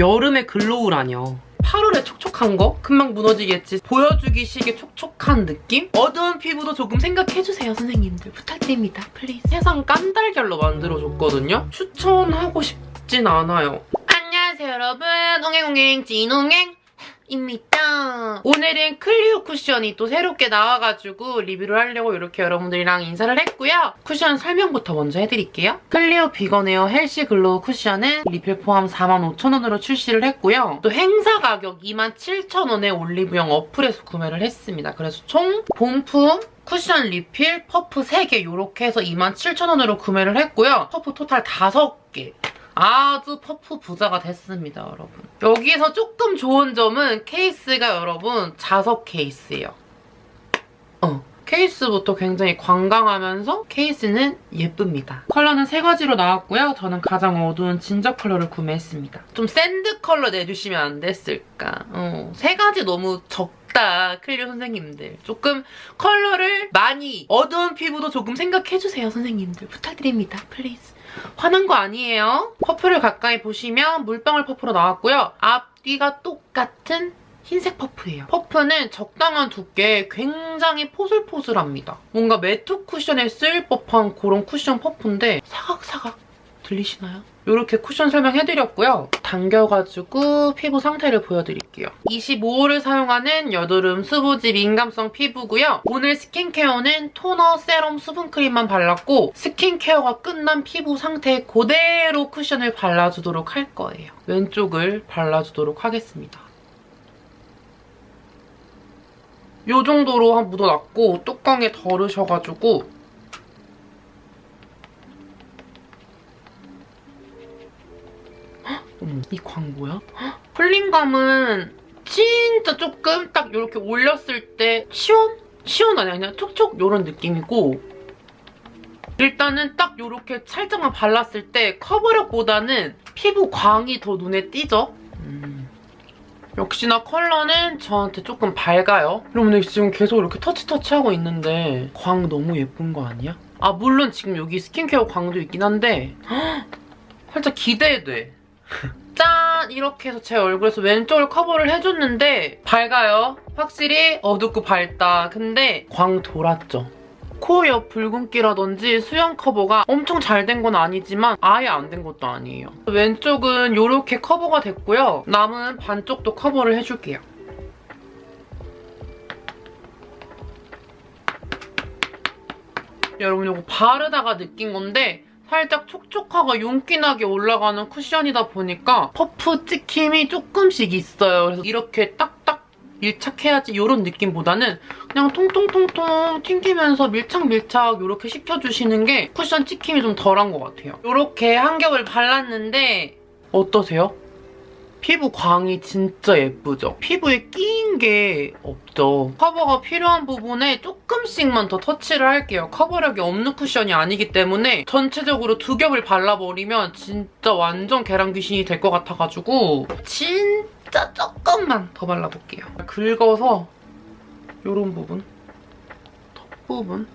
여름의 glow라뇨. 8월에 촉촉한 거? 금방 무너지겠지. 보여주기 식의 촉촉한 느낌? 어두운 피부도 조금 생각해주세요, 선생님들. 부탁드립니다, please. 세상 깐달걀로 만들어줬거든요? 추천하고 싶진 않아요. 안녕하세요, 여러분. 옹행옹행 찐옹행. 입니다. 오늘은 클리오 쿠션이 또 새롭게 나와가지고 리뷰를 하려고 이렇게 여러분들이랑 인사를 했고요. 쿠션 설명부터 먼저 해드릴게요. 클리오 Vegan Air Healthy Glow 쿠션은 리필 포함 45,000원으로 출시를 했고요. 또 행사 가격 27,000원에 올리브영 어플에서 구매를 했습니다. 그래서 총 본품 쿠션 리필, 퍼프 3개 이렇게 해서 27,000원으로 구매를 했고요. 퍼프 total 5개. 아주 퍼프 부자가 됐습니다, 여러분. 여기에서 조금 좋은 점은 케이스가 여러분 자석 케이스예요. 어. 케이스부터 굉장히 관광하면서 케이스는 예쁩니다. 컬러는 세 가지로 나왔고요. 저는 가장 어두운 진저 컬러를 구매했습니다. 좀 sand 컬러 내주시면 안 됐을까. 어, 세 가지 너무 적다. 클리오 선생님들. 조금 컬러를 많이 어두운 피부도 조금 생각해주세요, 선생님들. 부탁드립니다. please. 화난 거 아니에요. 퍼프를 가까이 보시면 물방울 퍼프로 나왔고요. 앞뒤가 똑같은 흰색 퍼프예요. 퍼프는 적당한 두께 굉장히 포슬포슬합니다. 뭔가 매트 쿠션에 쓰일 법한 그런 쿠션 퍼프인데 사각사각 들리시나요? 이렇게 쿠션 설명해드렸고요. 당겨가지고 피부 상태를 보여드릴게요. 25호를 사용하는 여드름 수부지 민감성 피부고요. 오늘 스킨케어는 토너, 세럼, 수분크림만 발랐고 스킨케어가 끝난 피부 상태 그대로 쿠션을 발라주도록 할 거예요. 왼쪽을 발라주도록 하겠습니다. 이 정도로 한 묻어놨고 뚜껑에 덜으셔가지고 어머, 이 광고야? 폴링감은 진짜 조금 딱 이렇게 올렸을 때 시원? 시원 아니야 그냥 촉촉 이런 느낌이고 일단은 딱 이렇게 살짝만 발랐을 때 커버력보다는 피부 광이 더 눈에 띄죠? 음. 역시나 컬러는 저한테 조금 밝아요. 여러분들 지금 계속 이렇게 터치터치하고 있는데 광 너무 예쁜 거 아니야? 아 물론 지금 여기 스킨케어 광도 있긴 한데 살짝 기대돼. 짠! 이렇게 해서 제 얼굴에서 왼쪽을 커버를 해줬는데 밝아요. 확실히 어둡고 밝다. 근데 광 돌았죠. 코 옆 붉은기라든지 수염 커버가 엄청 잘 된 건 아니지만 아예 안 된 것도 아니에요. 왼쪽은 이렇게 커버가 됐고요. 남은 반쪽도 커버를 해줄게요. 여러분 이거 바르다가 느낀 건데 살짝 촉촉하고 윤기나게 올라가는 쿠션이다 보니까 퍼프 찍힘이 조금씩 있어요. 그래서 이렇게 딱딱 밀착해야지 이런 느낌보다는 그냥 통통통통 튕기면서 밀착밀착 이렇게 시켜주시는 게 쿠션 찍힘이 좀 덜한 것 같아요. 이렇게 한 겹을 발랐는데 어떠세요? 피부 광이 진짜 예쁘죠? 피부에 끼인 게 없죠. 커버가 필요한 부분에 조금씩만 더 터치를 할게요. 커버력이 없는 쿠션이 아니기 때문에 전체적으로 두 겹을 발라버리면 진짜 완전 계란 귀신이 될 것 같아가지고 진짜 조금만 더 발라볼게요. 긁어서 이런 부분, 턱 부분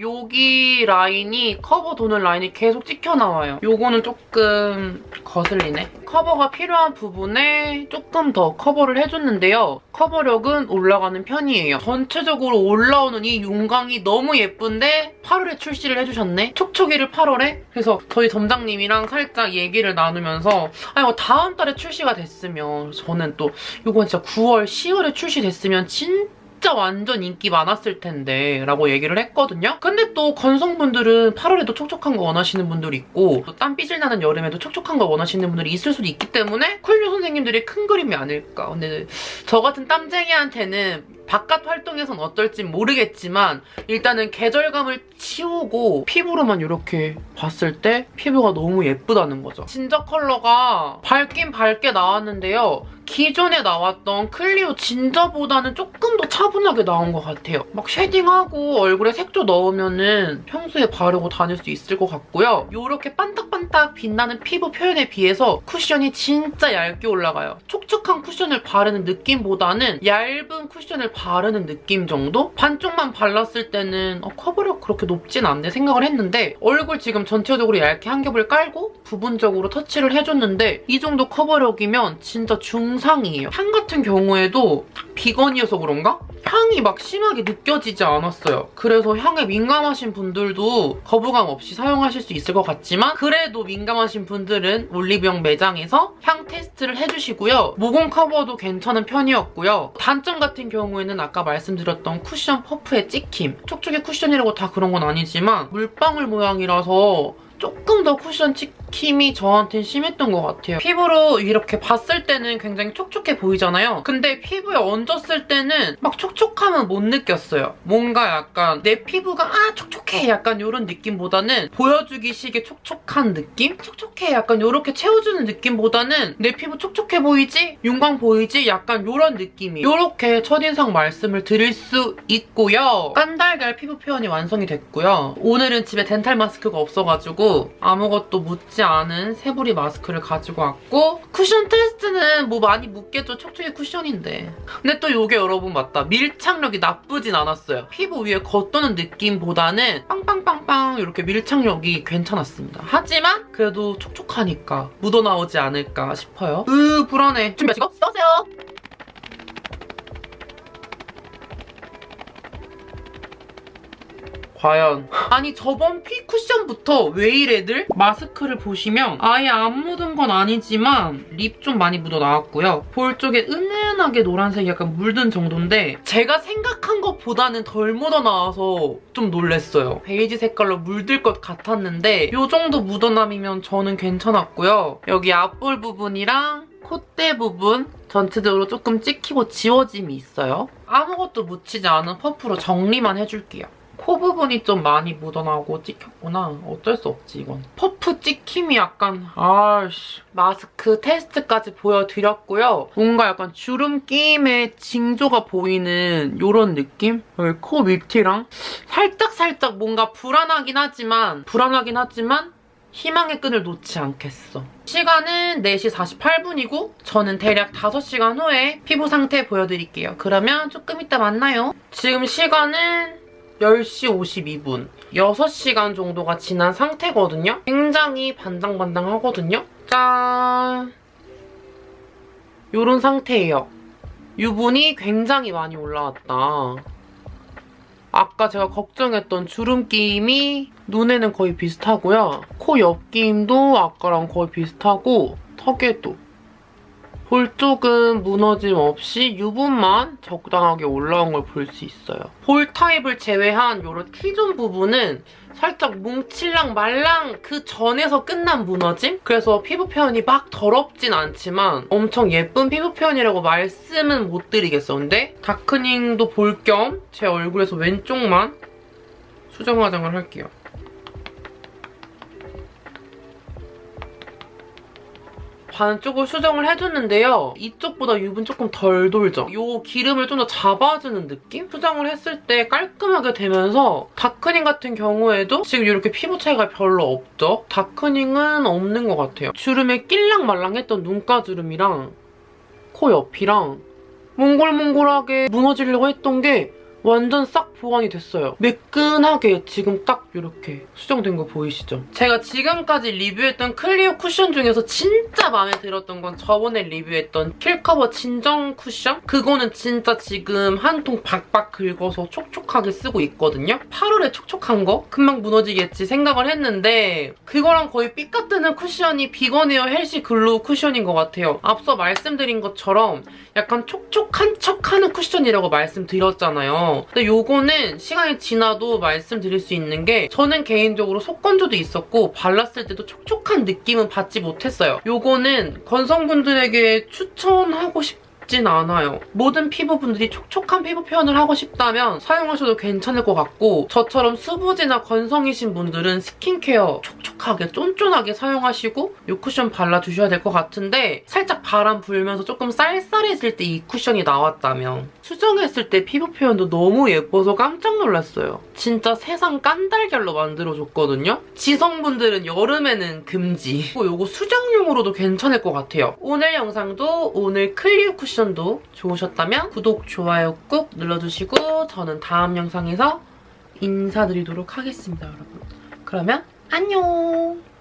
여기 라인이 퍼프 도는 라인이 계속 찍혀나와요. 요거는 조금 거슬리네. 커버가 필요한 부분에 조금 더 커버를 해줬는데요. 커버력은 올라가는 편이에요. 전체적으로 올라오는 이 윤광이 너무 예쁜데 8월에 출시를 해주셨네? 촉촉이를 8월에? 그래서 저희 점장님이랑 살짝 얘기를 나누면서 아니 뭐 다음 달에 출시가 됐으면 저는 또 이건 진짜 9월, 10월에 출시됐으면 진짜 진짜 완전 인기 많았을 텐데 라고 얘기를 했거든요. 근데 또 건성분들은 8월에도 촉촉한 거 원하시는 분들이 있고 또 땀 삐질 나는 여름에도 촉촉한 거 원하시는 분들이 있을 수도 있기 때문에 클리오 선생님들의 큰 그림이 아닐까. 근데 저 같은 땀쟁이한테는 바깥 활동에선 어떨지 모르겠지만 일단은 계절감을 치우고 피부로만 이렇게 봤을 때 피부가 너무 예쁘다는 거죠. 진저 컬러가 밝긴 밝게 나왔는데요. 기존에 나왔던 클리오 ginger보다는 조금 더 차분하게 나온 것 같아요. 막 shading하고 얼굴에 색조 넣으면은 평소에 바르고 다닐 수 있을 것 같고요. 이렇게 반딱반딱 빛나는 피부 표현에 비해서 쿠션이 진짜 얇게 올라가요. 촉촉한 쿠션을 바르는 느낌보다는 얇은 쿠션을 바르는 느낌 정도? 반쪽만 발랐을 때는 어, 커버력 그렇게 높진 않네 생각을 했는데 얼굴 지금 전체적으로 얇게 한 겹을 깔고 부분적으로 터치를 해줬는데 이 정도 커버력이면 진짜 중상이에요. 향 같은 경우에도 비건이어서 그런가? 향이 막 심하게 느껴지지 않았어요. 그래서 향에 민감하신 분들도 거부감 없이 사용하실 수 있을 것 같지만 그래도 민감하신 분들은 올리브영 매장에서 향 테스트를 해주시고요. 모공 커버도 괜찮은 편이었고요. 단점 같은 경우에는 아까 말씀드렸던 쿠션 퍼프의 찍힘. 촉촉이 쿠션이라고 다 그런 건 아니지만 물방울 모양이라서 조금 더 쿠션 찍힘이 저한테는 심했던 것 같아요. 피부로 이렇게 봤을 때는 굉장히 촉촉해 보이잖아요. 근데 피부에 얹었을 때는 막 촉촉함은 못 느꼈어요. 뭔가 약간 내 피부가 아 촉촉해 약간 이런 느낌보다는 보여주기식의 촉촉한 느낌? 촉촉해 약간 이렇게 채워주는 느낌보다는 내 피부 촉촉해 보이지? 윤광 보이지? 약간 이런 느낌이에요. 이렇게 첫인상 말씀을 드릴 수 있고요. 깐달걀 피부 표현이 완성이 됐고요. 오늘은 집에 덴탈 마스크가 없어가지고 아무것도 묻지 않은 새부리 마스크를 가지고 왔고 쿠션 테스트는 뭐 많이 묻겠죠. 촉촉이 쿠션인데. 근데 또 이게 여러분 맞다. 밀착력이 나쁘진 않았어요. 피부 위에 겉도는 느낌보다는 빵빵빵빵 이렇게 밀착력이 괜찮았습니다. 하지만 그래도 촉촉하니까 묻어나오지 않을까 싶어요. 으 불안해. 준비하시고 써세요. 과연 아니 저번 피 쿠션부터 왜 이래들? 마스크를 보시면 아예 안 묻은 건 아니지만 립 좀 많이 묻어 나왔고요. 볼 쪽에 은은하게 노란색이 약간 물든 정도인데 제가 생각한 것보다는 덜 묻어 나와서 좀 놀랬어요. 베이지 색깔로 물들 것 같았는데 이 정도 묻어남이면 저는 괜찮았고요. 여기 앞볼 부분이랑 콧대 부분 전체적으로 조금 찍히고 지워짐이 있어요. 아무것도 묻히지 않은 퍼프로 정리만 해줄게요. 코 부분이 좀 많이 묻어나고 찍혔구나. 어쩔 수 없지, 이건. 퍼프 찍힘이 약간 아씨 마스크 테스트까지 보여드렸고요. 뭔가 약간 주름 끼임의 징조가 보이는 이런 느낌? 여기 코 밑이랑 살짝살짝 뭔가 불안하긴 하지만 불안하긴 하지만 희망의 끈을 놓지 않겠어. 시간은 4시 48분이고 저는 대략 5시간 후에 피부 상태 보여드릴게요. 그러면 조금 이따 만나요. 지금 시간은 10시 52분. 6시간 정도가 지난 상태거든요. 굉장히 반당반당하거든요. 짠! 요런 상태예요. 유분이 굉장히 많이 올라왔다. 아까 제가 걱정했던 주름 끼임이 눈에는 거의 비슷하고요. 코 옆 끼임도 아까랑 거의 비슷하고 턱에도 볼 쪽은 무너짐 없이 유분만 적당하게 올라온 걸 볼 수 있어요. 볼 타입을 제외한 이런 T존 부분은 살짝 뭉칠랑 말랑 그 전에서 끝난 무너짐? 그래서 피부 표현이 막 더럽진 않지만 엄청 예쁜 피부 표현이라고 말씀은 못 드리겠어. 근데 darkening도 볼 겸 제 얼굴에서 왼쪽만 수정 화장을 할게요. 반쪽을 수정을 해줬는데요. 이쪽보다 유분 조금 덜 돌죠? 이 기름을 좀 더 잡아주는 느낌? 수정을 했을 때 깔끔하게 되면서 다크닝 같은 경우에도 지금 이렇게 피부 차이가 별로 없죠? 다크닝은 없는 것 같아요. 주름에 낄랑말랑했던 눈가 주름이랑 코 옆이랑 몽골몽골하게 무너지려고 했던 게 완전 싹 보완이 됐어요. 매끈하게 지금 딱 이렇게 수정된 거 보이시죠? 제가 지금까지 리뷰했던 클리오 쿠션 중에서 진짜 마음에 들었던 건 저번에 리뷰했던 Kill Cover 진정 쿠션? 그거는 진짜 지금 한 통 박박 긁어서 촉촉하게 쓰고 있거든요? 8월에 촉촉한 거? 금방 무너지겠지 생각을 했는데 그거랑 거의 삐까뜨는 쿠션이 Veganwear Healthy Glow 쿠션인 것 같아요. 앞서 말씀드린 것처럼 약간 촉촉한 척하는 쿠션이라고 말씀드렸잖아요. 근데 요거는 시간이 지나도 말씀드릴 수 있는 게 저는 개인적으로 속건조도 있었고 발랐을 때도 촉촉한 느낌은 받지 못했어요. 요거는 건성분들에게 추천하고 싶 맵진 않아요. 모든 피부분들이 촉촉한 피부 표현을 하고 싶다면 사용하셔도 괜찮을 것 같고 저처럼 수부지나 건성이신 분들은 스킨케어 촉촉하게 쫀쫀하게 사용하시고 이 쿠션 발라주셔야 될 것 같은데 살짝 바람 불면서 조금 쌀쌀해질 때 이 쿠션이 나왔다면 수정했을 때 피부 표현도 너무 예뻐서 깜짝 놀랐어요. 진짜 세상 깐달걀로 만들어줬거든요. 지성분들은 여름에는 금지. 이거 수정용으로도 괜찮을 것 같아요. 오늘 영상도 오늘 클리오 쿠션도 좋으셨다면 구독, 좋아요 꾹 눌러주시고 저는 다음 영상에서 인사드리도록 하겠습니다, 여러분. 그러면 안녕!